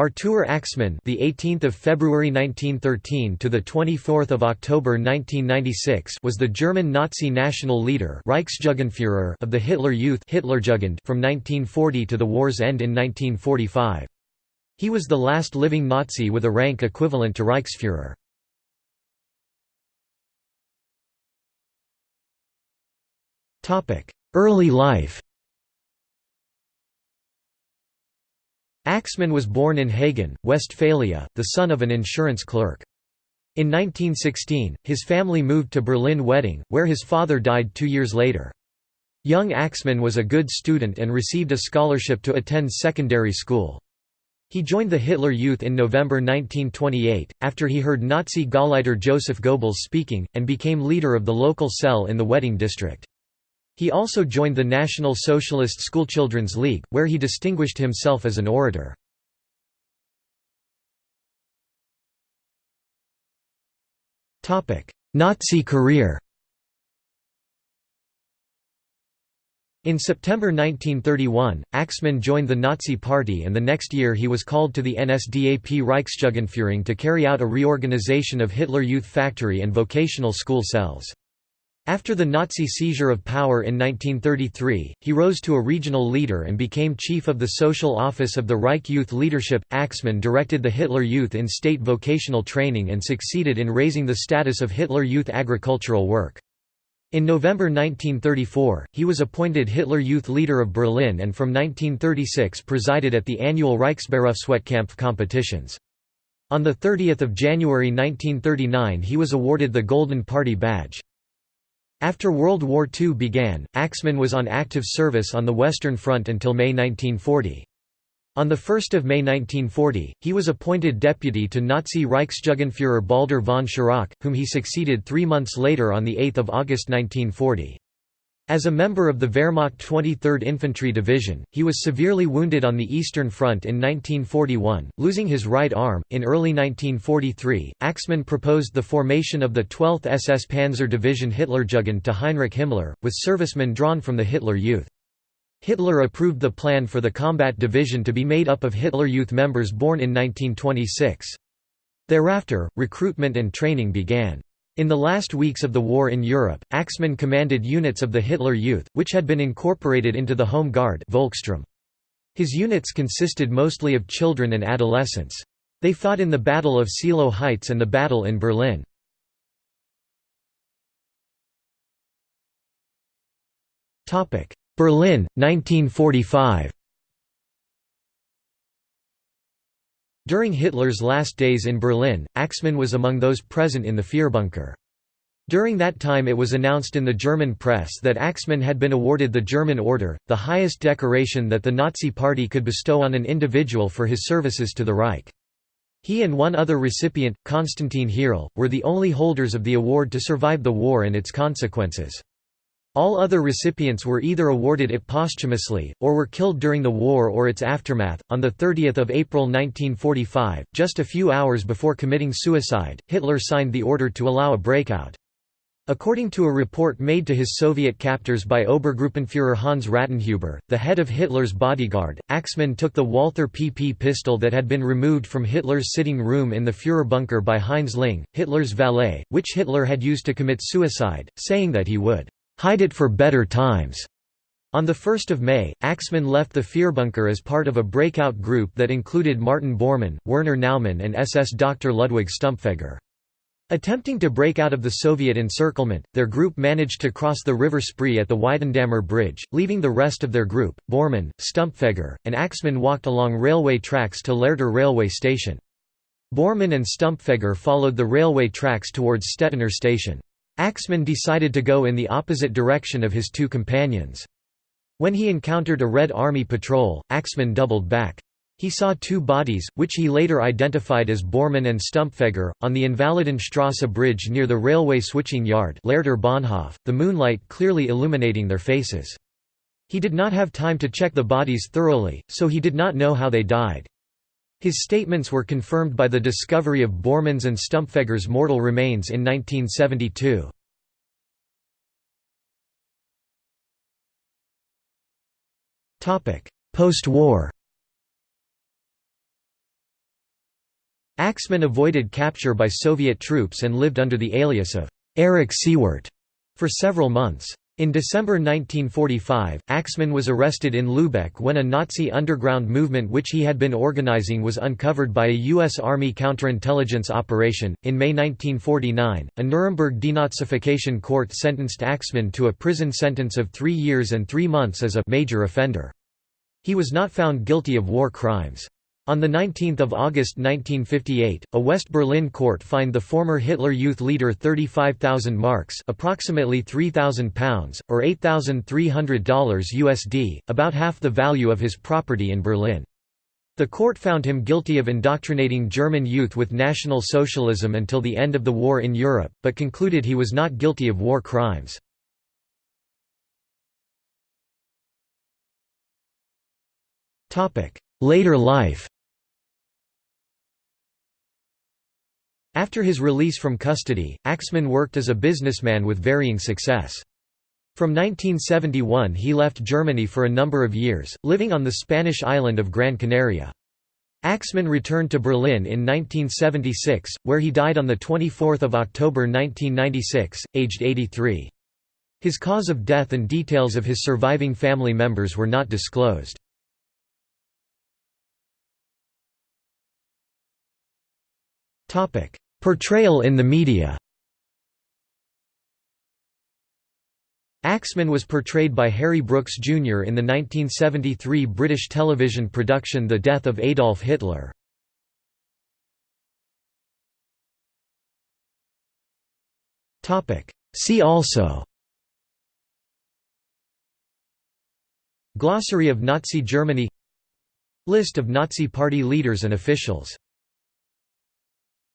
Artur Axmann, the 18th of February 1913 to the 24th of October 1996, was the German Nazi national leader, Reichsjugendführer of the Hitler Youth Hitlerjugend from 1940 to the war's end in 1945. He was the last living Nazi with a rank equivalent to Reichsführer. Topic: Early life. Axmann was born in Hagen, Westphalia, the son of an insurance clerk. In 1916, his family moved to Berlin-Wedding, where his father died two years later. Young Axmann was a good student and received a scholarship to attend secondary school. He joined the Hitler Youth in November 1928, after he heard Nazi Gauleiter Joseph Goebbels speaking, and became leader of the local cell in the Wedding district. He also joined the National Socialist Schoolchildren's League, where he distinguished himself as an orator. Nazi career In September 1931, Axmann joined the Nazi Party and the next year he was called to the NSDAP Reichsjugendführung to carry out a reorganization of Hitler Youth Factory and vocational school cells. After the Nazi seizure of power in 1933, he rose to a regional leader and became chief of the social office of the Reich Youth Leadership. Axmann directed the Hitler Youth in state vocational training and succeeded in raising the status of Hitler Youth agricultural work. In November 1934, he was appointed Hitler Youth Leader of Berlin and from 1936 presided at the annual Reichsberufswettkampf competitions. On 30 January 1939 he was awarded the Golden Party Badge. After World War II began, Axmann was on active service on the Western Front until May 1940. On 1 May 1940, he was appointed deputy to Nazi Reichsjugendführer Baldur von Schirach, whom he succeeded three months later on 8 August 1940. As a member of the Wehrmacht 23rd Infantry Division, he was severely wounded on the Eastern Front in 1941, losing his right arm. In early 1943, Axmann proposed the formation of the 12th SS Panzer Division Hitlerjugend to Heinrich Himmler, with servicemen drawn from the Hitler Youth. Hitler approved the plan for the combat division to be made up of Hitler Youth members born in 1926. Thereafter, recruitment and training began. In the last weeks of the war in Europe, Axmann commanded units of the Hitler Youth, which had been incorporated into the Home Guard Volkssturm. His units consisted mostly of children and adolescents. They fought in the Battle of Seelow Heights and the battle in Berlin. Berlin, 1945 During Hitler's last days in Berlin, Axmann was among those present in the Führerbunker. During that time it was announced in the German press that Axmann had been awarded the German Order, the highest decoration that the Nazi Party could bestow on an individual for his services to the Reich. He and one other recipient, Konstantin Hierl, were the only holders of the award to survive the war and its consequences. All other recipients were either awarded it posthumously, or were killed during the war or its aftermath. On 30 April 1945, just a few hours before committing suicide, Hitler signed the order to allow a breakout. According to a report made to his Soviet captors by Obergruppenführer Hans Rattenhuber, the head of Hitler's bodyguard, Axmann took the Walther PP pistol that had been removed from Hitler's sitting room in the Führerbunker by Heinz Linge, Hitler's valet, which Hitler had used to commit suicide, saying that he would hide it for better times. On 1 May, Axmann left the Führerbunker as part of a breakout group that included Martin Bormann, Werner Naumann and SS Dr. Ludwig Stumpfegger. Attempting to break out of the Soviet encirclement, their group managed to cross the River Spree at the Weidendammer Bridge, leaving the rest of their group, Bormann, Stumpfegger, and Axmann walked along railway tracks to Lehrter railway station. Bormann and Stumpfegger followed the railway tracks towards Stettiner station. Axmann decided to go in the opposite direction of his two companions. When he encountered a Red Army patrol, Axmann doubled back. He saw two bodies, which he later identified as Bormann and Stumpfegger, on the Invalidenstrasse bridge near the railway switching yard Bahnhof, the moonlight clearly illuminating their faces. He did not have time to check the bodies thoroughly, so he did not know how they died. His statements were confirmed by the discovery of Bormann's and Stumpfegger's mortal remains in 1972. Post-war Axmann avoided capture by Soviet troops and lived under the alias of Erich Siewert for several months. In December 1945, Axmann was arrested in Lübeck when a Nazi underground movement which he had been organizing was uncovered by a U.S. Army counterintelligence operation. In May 1949, a Nuremberg denazification court sentenced Axmann to a prison sentence of three years and three months as a major offender. He was not found guilty of war crimes. On 19 August 1958, a West Berlin court fined the former Hitler Youth leader 35,000 marks approximately £3,000, or $8,300 USD, about half the value of his property in Berlin. The court found him guilty of indoctrinating German youth with National Socialism until the end of the war in Europe, but concluded he was not guilty of war crimes. Later life After his release from custody, Axmann worked as a businessman with varying success. From 1971 he left Germany for a number of years, living on the Spanish island of Gran Canaria. Axmann returned to Berlin in 1976, where he died on 24 October 1996, aged 83. His cause of death and details of his surviving family members were not disclosed. Topic: Portrayal in the media. Axmann was portrayed by Harry Brooks Jr. in the 1973 British television production The Death of Adolf Hitler. See also Glossary of Nazi Germany List of Nazi Party leaders and officials